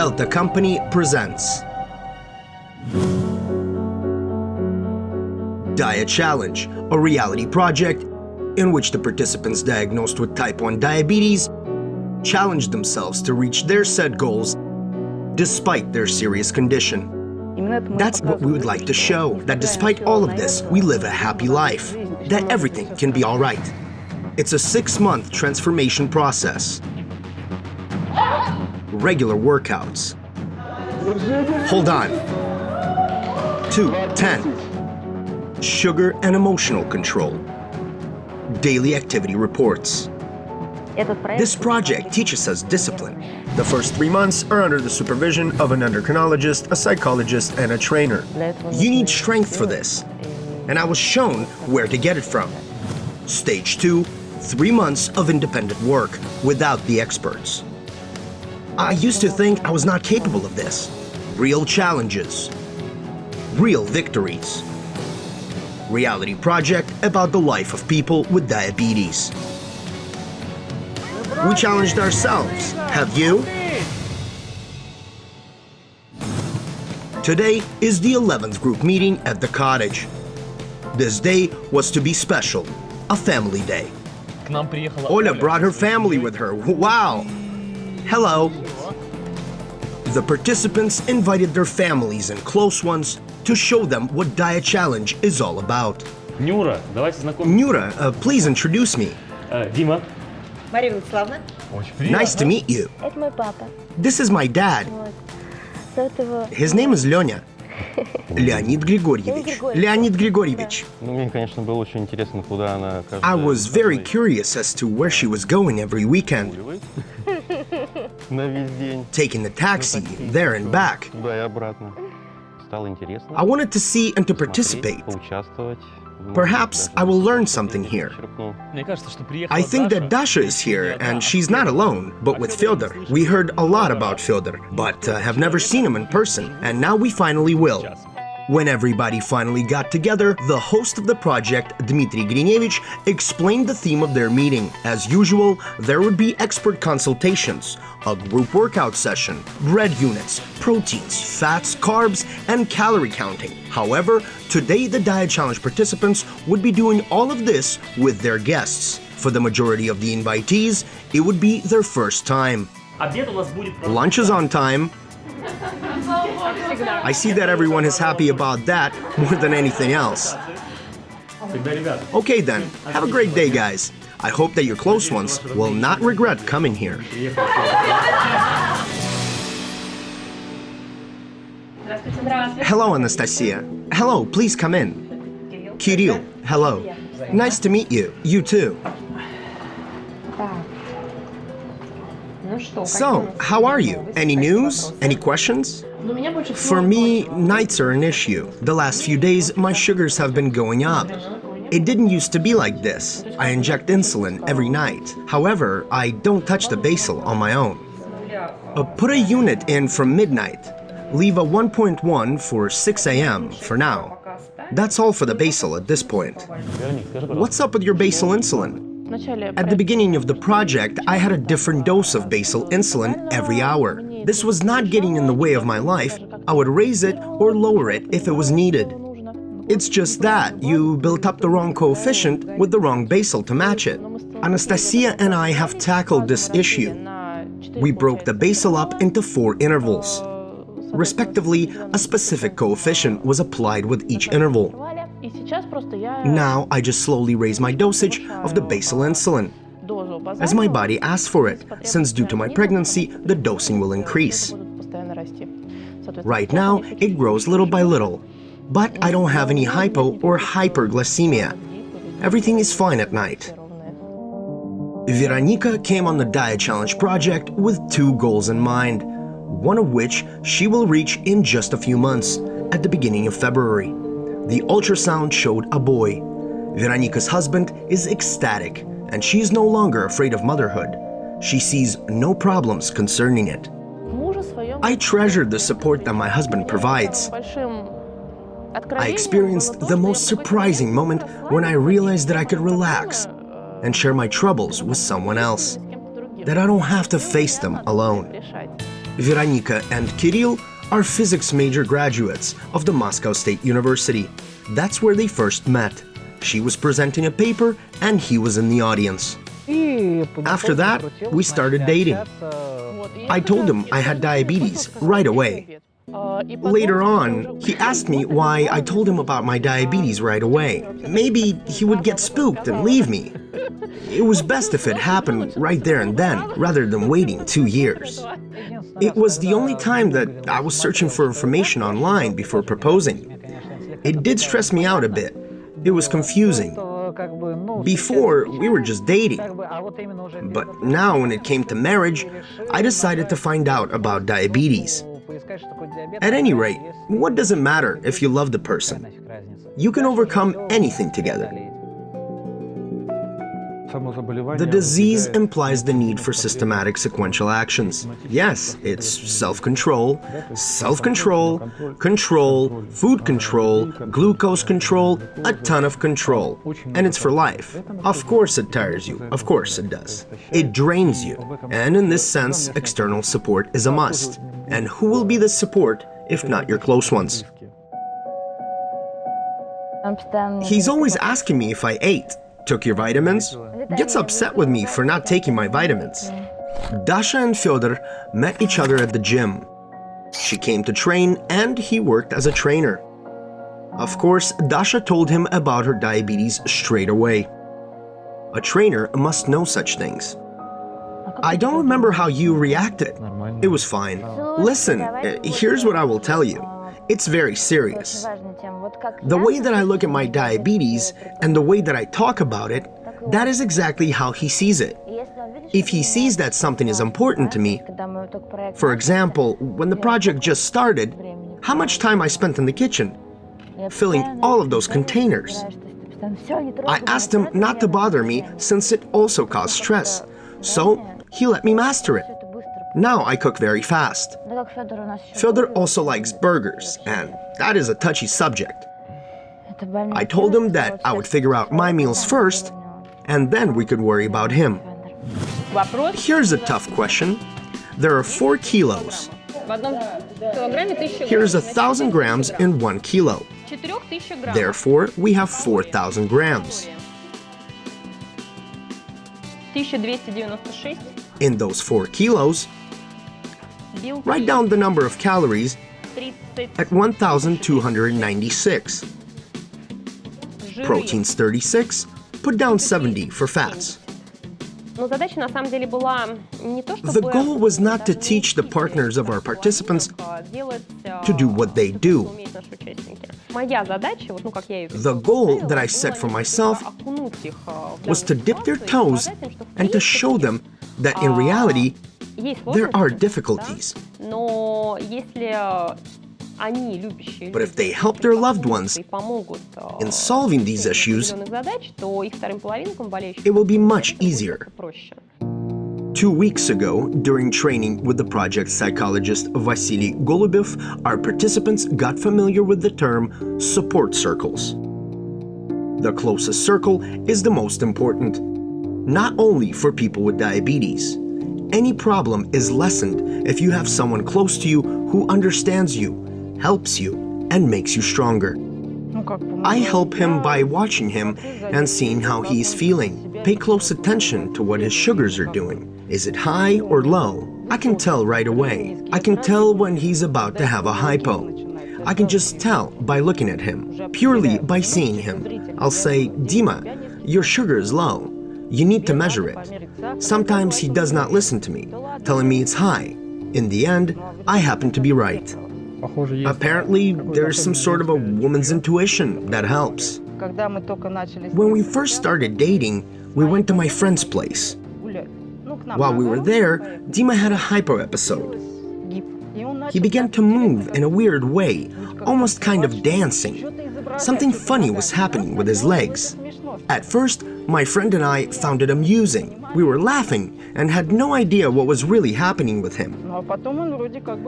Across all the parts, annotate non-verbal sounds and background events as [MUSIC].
Elta Company presents Diet Challenge, a reality project in which the participants diagnosed with type 1 diabetes challenged themselves to reach their set goals despite their serious condition. That's what we would like to show, that despite all of this, we live a happy life, that everything can be all right. It's a six-month transformation process. Regular workouts. Hold on. Two, ten. Sugar and emotional control. Daily activity reports. This project teaches us discipline. The first three months are under the supervision of an endocrinologist, a psychologist, and a trainer. You need strength for this. And I was shown where to get it from. Stage 2, three months of independent work without the experts. I used to think I was not capable of this. Real challenges. Real victories. Reality project about the life of people with diabetes. We challenged ourselves. Have you? Today is the 11th group meeting at the cottage. This day was to be special, a family day. Ola brought her family with her. Wow! Hello. The participants invited their families and close ones to show them what Diet Challenge is all about. Нюра, давайте знакомимся. Nura, uh, please introduce me. Э, Дима. Мария Владиславовна. Очень приятно. Nice to meet you. Это мой папа. This is my dad. Вот. Зовут его... His name is Lenya. [LAUGHS] Леонид Григорьевич. Леонид Григорьевич. Ну, мне, конечно, было очень интересно, куда она каждый I was very curious as to where she was going every weekend, на [LAUGHS] весь день. taking the taxi there and back. I wanted to see and to participate. Perhaps I will learn something here. I think that Dasha is here, and she's not alone, but with Fyodor. We heard a lot about Fyodor, but uh, have never seen him in person, and now we finally will. When everybody finally got together, the host of the project, Dmitry Grinevich, explained the theme of their meeting. As usual, there would be expert consultations, a group workout session, bread units, proteins, fats, carbs, and calorie counting. However, today the Diet Challenge participants would be doing all of this with their guests. For the majority of the invitees, it would be their first time. Lunch is on time, I see that everyone is happy about that more than anything else. Okay then, have a great day guys. I hope that your close ones will not regret coming here. Hello, Anastasia. Hello, please come in. Kirill, hello. Nice to meet you. You too. So, how are you? Any news? Any questions? For me, nights are an issue. The last few days, my sugars have been going up. It didn't used to be like this. I inject insulin every night. However, I don't touch the basal on my own. Uh, put a unit in from midnight. Leave a 1.1 for 6 a.m. for now. That's all for the basal at this point. What's up with your basal insulin? At the beginning of the project, I had a different dose of basal insulin every hour. This was not getting in the way of my life. I would raise it or lower it if it was needed. It's just that you built up the wrong coefficient with the wrong basal to match it. Anastasia and I have tackled this issue. We broke the basal up into four intervals. Respectively, a specific coefficient was applied with each interval. Now I just slowly raise my dosage of the basal insulin as my body asks for it, since due to my pregnancy, the dosing will increase. Right now, it grows little by little, but I don't have any hypo or hyperglycemia. Everything is fine at night. Veronica came on the Diet Challenge project with two goals in mind, one of which she will reach in just a few months, at the beginning of February. The ultrasound showed a boy. Veronica's husband is ecstatic and she is no longer afraid of motherhood. She sees no problems concerning it. I treasured the support that my husband provides. I experienced the most surprising moment when I realized that I could relax and share my troubles with someone else, that I don't have to face them alone. Veronika and Kirill are physics major graduates of the Moscow State University. That's where they first met. She was presenting a paper and he was in the audience. After that, we started dating. I told him I had diabetes right away. Later on, he asked me why I told him about my diabetes right away. Maybe he would get spooked and leave me. It was best if it happened right there and then, rather than waiting two years. It was the only time that I was searching for information online before proposing. It did stress me out a bit. It was confusing. Before, we were just dating. But now, when it came to marriage, I decided to find out about diabetes. At any rate, what does it matter if you love the person? You can overcome anything together. The disease implies the need for systematic sequential actions. Yes, it's self-control, self-control, control, food control, glucose control, a ton of control. And it's for life. Of course it tires you, of course it does. It drains you. And in this sense, external support is a must. And who will be the support if not your close ones? He's always asking me if I ate, took your vitamins, gets upset with me for not taking my vitamins. Dasha and Fyodor met each other at the gym. She came to train and he worked as a trainer. Of course, Dasha told him about her diabetes straight away. A trainer must know such things. I don't remember how you reacted. It was fine. Listen, here's what I will tell you. It's very serious. The way that I look at my diabetes and the way that I talk about it, that is exactly how he sees it. If he sees that something is important to me, for example, when the project just started, how much time I spent in the kitchen, filling all of those containers. I asked him not to bother me since it also caused stress, so he let me master it. Now I cook very fast. Fyodor also likes burgers, and that is a touchy subject. I told him that I would figure out my meals first, and then we could worry about him. Here's a tough question. There are four kilos. Here's a thousand grams in one kilo. Therefore, we have 4,000 grams. In those four kilos, Write down the number of calories at 1,296. Proteins 36, put down 70 for fats. The goal was not to teach the partners of our participants to do what they do. The goal that I set for myself was to dip their toes and to show them that in reality there are difficulties. But if they help their loved ones in solving these issues, it will be much easier. Two weeks ago, during training with the project psychologist Vasily Golubev, our participants got familiar with the term support circles. The closest circle is the most important, not only for people with diabetes, any problem is lessened if you have someone close to you who understands you, helps you, and makes you stronger. I help him by watching him and seeing how he is feeling. Pay close attention to what his sugars are doing. Is it high or low? I can tell right away. I can tell when he's about to have a hypo. I can just tell by looking at him, purely by seeing him. I'll say, Dima, your sugar is low. You need to measure it. Sometimes he does not listen to me, telling me it's high. In the end, I happen to be right. Apparently, there's some sort of a woman's intuition that helps. When we first started dating, we went to my friend's place. While we were there, Dima had a hypo episode. He began to move in a weird way, almost kind of dancing. Something funny was happening with his legs. At first, my friend and I found it amusing. We were laughing and had no idea what was really happening with him.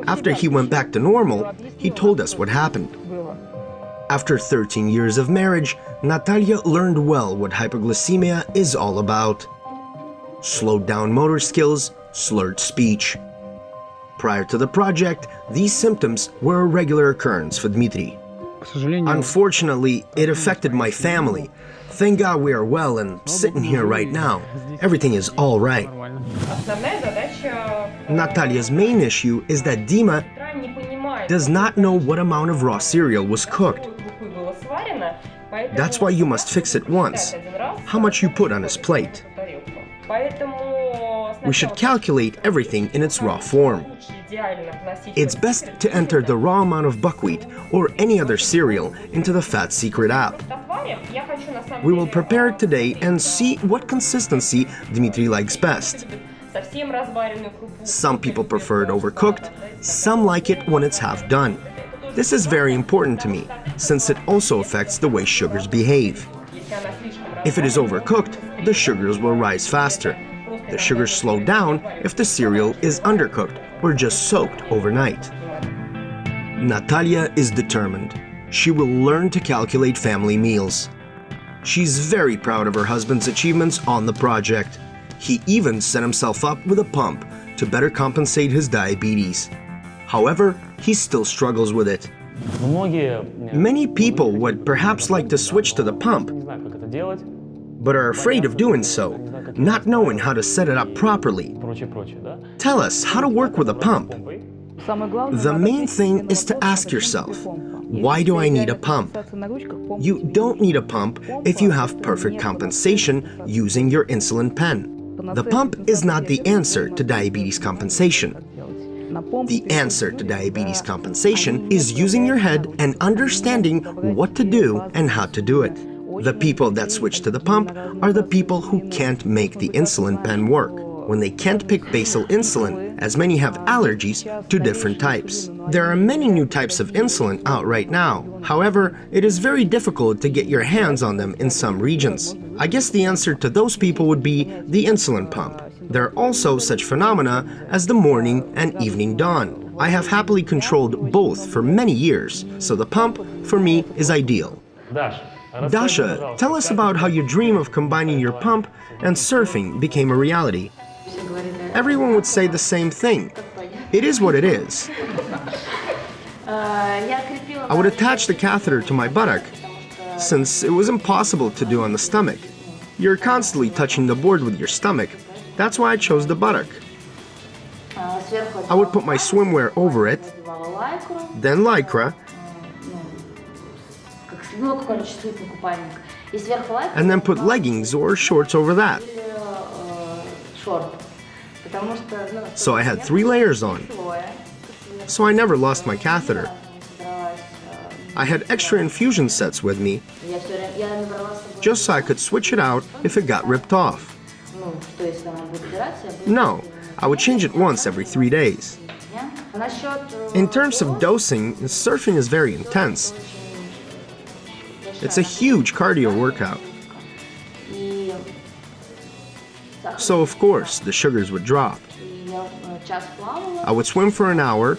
After he went back to normal, he told us what happened. After 13 years of marriage, Natalia learned well what hypoglycemia is all about. Slowed down motor skills, slurred speech. Prior to the project, these symptoms were a regular occurrence for Dmitri. Unfortunately, it affected my family, Thank God we are well and sitting here right now. Everything is all right. Natalia's main issue is that Dima does not know what amount of raw cereal was cooked. That's why you must fix it once, how much you put on his plate we should calculate everything in its raw form. It's best to enter the raw amount of buckwheat or any other cereal into the Fat Secret app. We will prepare it today and see what consistency Dmitry likes best. Some people prefer it overcooked, some like it when it's half done. This is very important to me, since it also affects the way sugars behave. If it is overcooked, the sugars will rise faster. The sugars slow down if the cereal is undercooked or just soaked overnight. Natalia is determined. She will learn to calculate family meals. She's very proud of her husband's achievements on the project. He even set himself up with a pump to better compensate his diabetes. However, he still struggles with it. Many people would perhaps like to switch to the pump, but are afraid of doing so not knowing how to set it up properly. Tell us how to work with a pump. The main thing is to ask yourself, why do I need a pump? You don't need a pump if you have perfect compensation using your insulin pen. The pump is not the answer to diabetes compensation. The answer to diabetes compensation is using your head and understanding what to do and how to do it. The people that switch to the pump are the people who can't make the insulin pen work. When they can't pick basal insulin, as many have allergies to different types. There are many new types of insulin out right now. However, it is very difficult to get your hands on them in some regions. I guess the answer to those people would be the insulin pump. There are also such phenomena as the morning and evening dawn. I have happily controlled both for many years, so the pump, for me, is ideal. Dasha, tell us about how your dream of combining your pump and surfing became a reality. Everyone would say the same thing. It is what it is. I would attach the catheter to my buttock, since it was impossible to do on the stomach. You're constantly touching the board with your stomach. That's why I chose the buttock. I would put my swimwear over it, then lycra, and then put leggings or shorts over that. So I had three layers on. So I never lost my catheter. I had extra infusion sets with me, just so I could switch it out if it got ripped off. No, I would change it once every three days. In terms of dosing, surfing is very intense, it's a huge cardio workout. So of course, the sugars would drop. I would swim for an hour,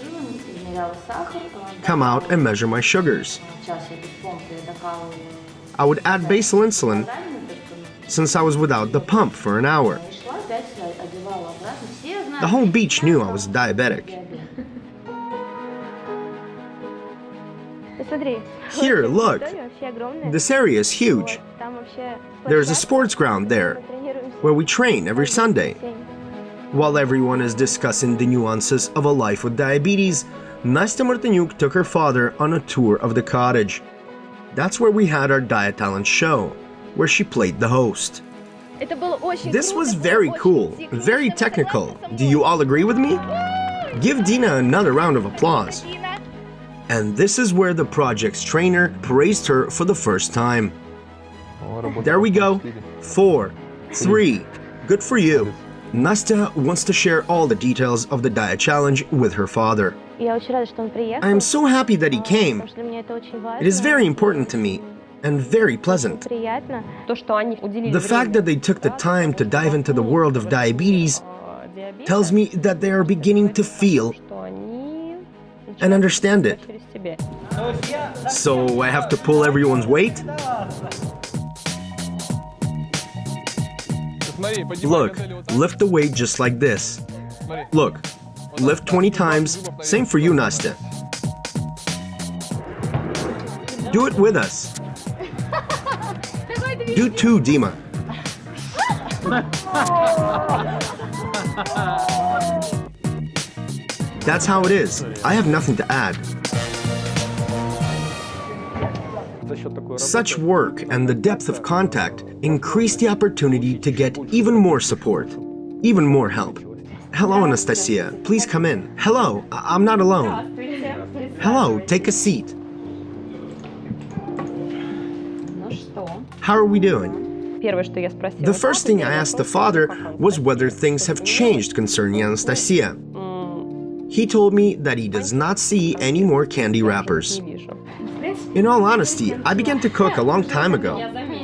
come out and measure my sugars. I would add basal insulin since I was without the pump for an hour. The whole beach knew I was diabetic. [LAUGHS] Here, look. This area is huge. There's a sports ground there, where we train every Sunday. While everyone is discussing the nuances of a life with diabetes, Nastya Martinuk took her father on a tour of the cottage. That's where we had our diet talent show, where she played the host. This was very cool, very technical. Do you all agree with me? Give Dina another round of applause. And this is where the project's trainer praised her for the first time. There we go. Four. Three. Good for you. Nastya wants to share all the details of the diet challenge with her father. I am so happy that he came. It is very important to me and very pleasant. The fact that they took the time to dive into the world of diabetes tells me that they are beginning to feel and understand it. So I have to pull everyone's weight? Look, lift the weight just like this. Look, lift 20 times, same for you, Nastya. Do it with us. Do two, Dima. [LAUGHS] That's how it is. I have nothing to add. Such work and the depth of contact increase the opportunity to get even more support, even more help. Hello, Anastasia. Please come in. Hello, I'm not alone. Hello, take a seat. How are we doing? The first thing I asked the father was whether things have changed concerning Anastasia. He told me that he does not see any more candy wrappers. In all honesty, I began to cook a long time ago.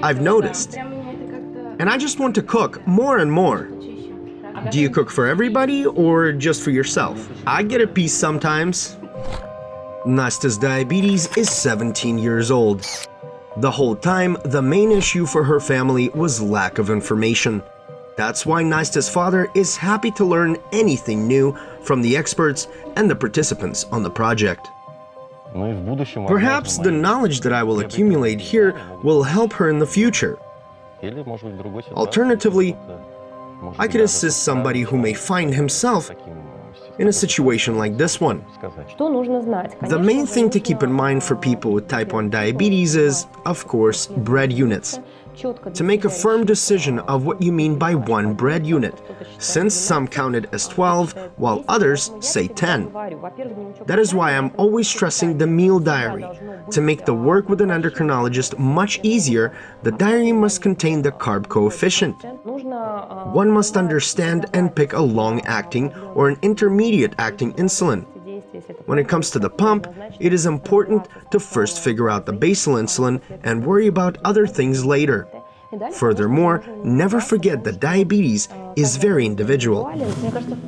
I've noticed. And I just want to cook more and more. Do you cook for everybody or just for yourself? I get a piece sometimes. Nastya's diabetes is 17 years old. The whole time, the main issue for her family was lack of information. That's why Nastya's father is happy to learn anything new from the experts and the participants on the project. Perhaps the knowledge that I will accumulate here will help her in the future. Alternatively, I could assist somebody who may find himself in a situation like this one. The main thing to keep in mind for people with type 1 diabetes is, of course, bread units to make a firm decision of what you mean by one bread unit, since some count it as 12, while others say 10. That is why I'm always stressing the meal diary. To make the work with an endocrinologist much easier, the diary must contain the carb coefficient. One must understand and pick a long-acting or an intermediate-acting insulin. When it comes to the pump, it is important to first figure out the basal insulin and worry about other things later. Furthermore, never forget that diabetes is very individual.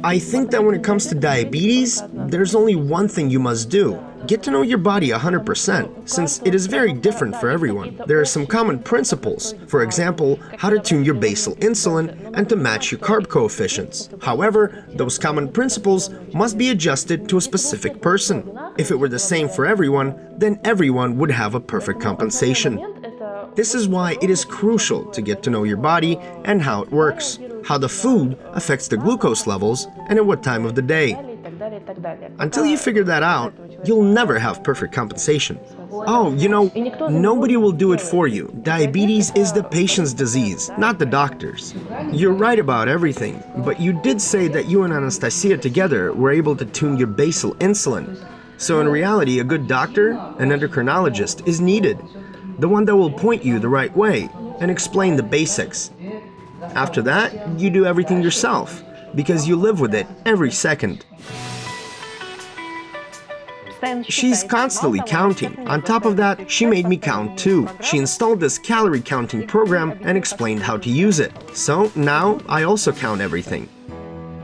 I think that when it comes to diabetes, there's only one thing you must do. Get to know your body 100%, since it is very different for everyone. There are some common principles, for example, how to tune your basal insulin and to match your carb coefficients. However, those common principles must be adjusted to a specific person. If it were the same for everyone, then everyone would have a perfect compensation. This is why it is crucial to get to know your body and how it works, how the food affects the glucose levels, and at what time of the day. Until you figure that out, you'll never have perfect compensation. Oh, you know, nobody will do it for you. Diabetes is the patient's disease, not the doctor's. You're right about everything, but you did say that you and Anastasia together were able to tune your basal insulin. So in reality, a good doctor, an endocrinologist, is needed. The one that will point you the right way and explain the basics. After that, you do everything yourself, because you live with it every second. She's constantly counting. On top of that, she made me count too. She installed this calorie counting program and explained how to use it. So now I also count everything.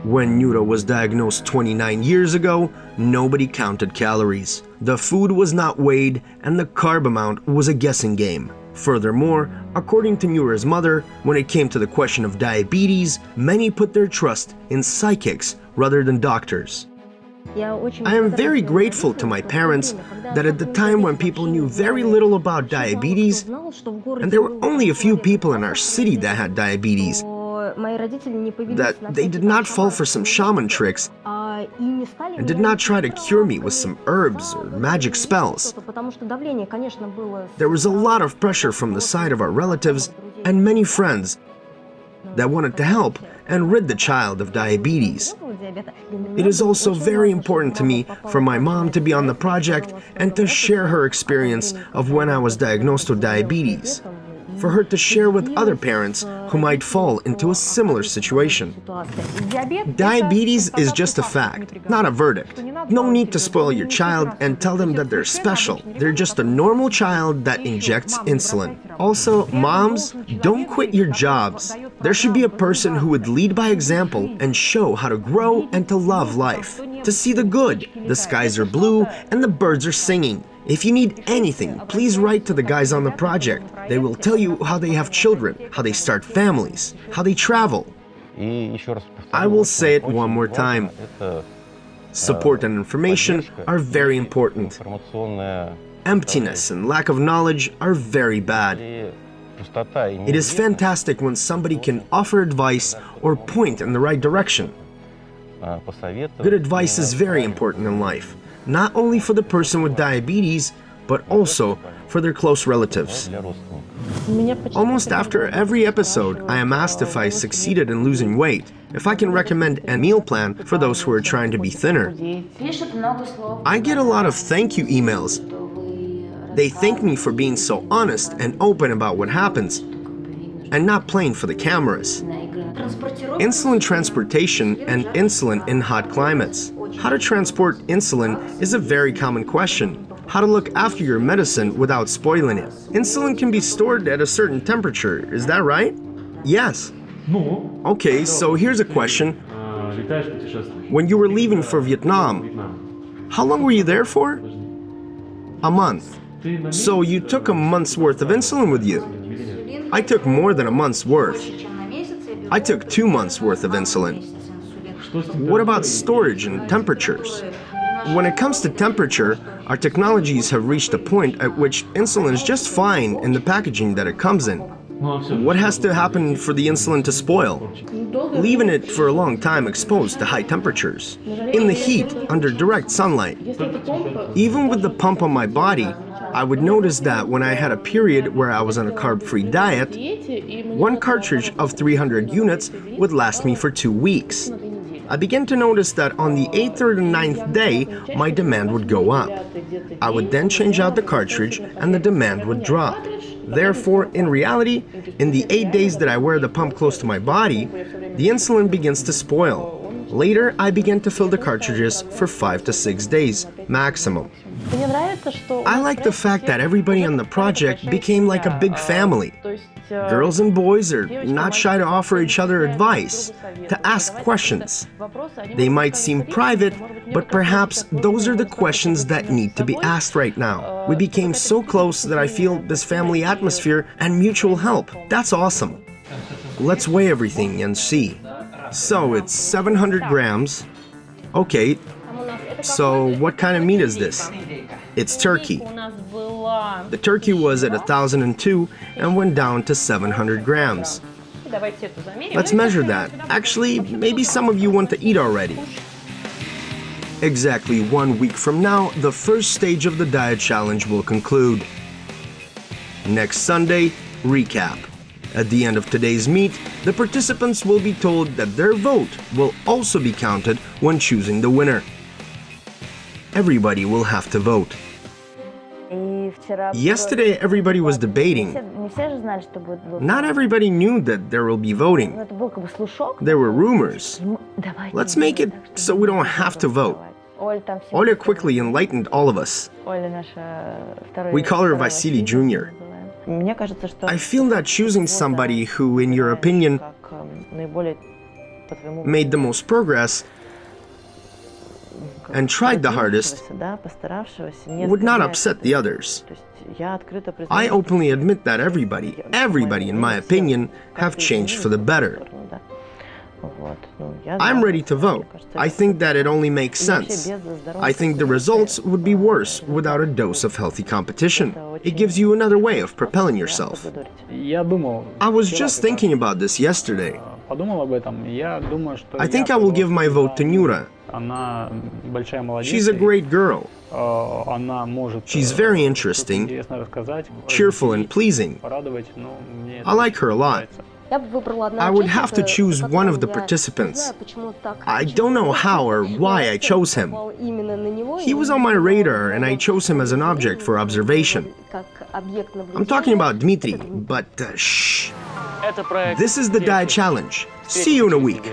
When Nura was diagnosed 29 years ago, nobody counted calories. The food was not weighed and the carb amount was a guessing game. Furthermore, according to Nura's mother, when it came to the question of diabetes, many put their trust in psychics rather than doctors. I am very grateful to my parents that at the time when people knew very little about diabetes, and there were only a few people in our city that had diabetes, that they did not fall for some shaman tricks and did not try to cure me with some herbs or magic spells. There was a lot of pressure from the side of our relatives and many friends that wanted to help and rid the child of diabetes. It is also very important to me for my mom to be on the project and to share her experience of when I was diagnosed with diabetes. For her to share with other parents who might fall into a similar situation. Diabetes is just a fact, not a verdict. No need to spoil your child and tell them that they're special. They're just a normal child that injects insulin. Also, moms, don't quit your jobs. There should be a person who would lead by example and show how to grow and to love life. To see the good, the skies are blue and the birds are singing. If you need anything, please write to the guys on the project. They will tell you how they have children, how they start families, how they travel. I will say it one more time. Support and information are very important. Emptiness and lack of knowledge are very bad. It is fantastic when somebody can offer advice or point in the right direction. Good advice is very important in life not only for the person with diabetes, but also for their close relatives. Almost after every episode, I am asked if I succeeded in losing weight, if I can recommend a meal plan for those who are trying to be thinner. I get a lot of thank you emails. They thank me for being so honest and open about what happens, and not playing for the cameras. Insulin transportation and insulin in hot climates. How to transport insulin is a very common question. How to look after your medicine without spoiling it. Insulin can be stored at a certain temperature, is that right? Yes. Okay, so here's a question. When you were leaving for Vietnam, how long were you there for? A month. So you took a month's worth of insulin with you. I took more than a month's worth. I took two months worth of insulin. What about storage and temperatures? When it comes to temperature, our technologies have reached a point at which insulin is just fine in the packaging that it comes in. What has to happen for the insulin to spoil? Leaving it for a long time exposed to high temperatures, in the heat, under direct sunlight. Even with the pump on my body, I would notice that when I had a period where I was on a carb-free diet, one cartridge of 300 units would last me for two weeks. I began to notice that on the 8th or the 9th day, my demand would go up. I would then change out the cartridge and the demand would drop. Therefore, in reality, in the 8 days that I wear the pump close to my body, the insulin begins to spoil. Later, I began to fill the cartridges for 5 to 6 days, maximum. I like the fact that everybody on the project became like a big family. Girls and boys are not shy to offer each other advice, to ask questions. They might seem private, but perhaps those are the questions that need to be asked right now. We became so close that I feel this family atmosphere and mutual help. That's awesome. Let's weigh everything and see. So it's 700 grams. Okay, so what kind of meat is this? It's turkey. The turkey was at 1002 and went down to 700 grams. Let's measure that. Actually, maybe some of you want to eat already. Exactly one week from now, the first stage of the diet challenge will conclude. Next Sunday, recap. At the end of today's meet, the participants will be told that their vote will also be counted when choosing the winner. Everybody will have to vote. И вчера... Yesterday, everybody was Не debating. все, не все же знали, что будет голосование. Not everybody knew that there will be Ну, voting. это был как бы слушок. There were rumors. Ему- Давайте. Let's make it так, so we don't have to vote. Оля там всем Oля рассказала. quickly enlightened all of us. Оля наша второй... We call her второй Vasily Василий Jr.. I feel that choosing somebody who, in your opinion, made the most progress and tried the hardest would not upset the others. I openly admit that everybody, everybody in my opinion, have changed for the better. I'm ready to vote. I think that it only makes sense. I think the results would be worse without a dose of healthy competition. It gives you another way of propelling yourself. I was just thinking about this yesterday. I think I will give my vote to Nura. She's a great girl. She's very interesting, cheerful and pleasing. I like her a lot. I would have to choose one of the participants. I don't know how or why I chose him. He was on my radar and I chose him as an object for observation. I'm talking about Dmitry, but uh, shh. This is the Diet Challenge. See you in a week.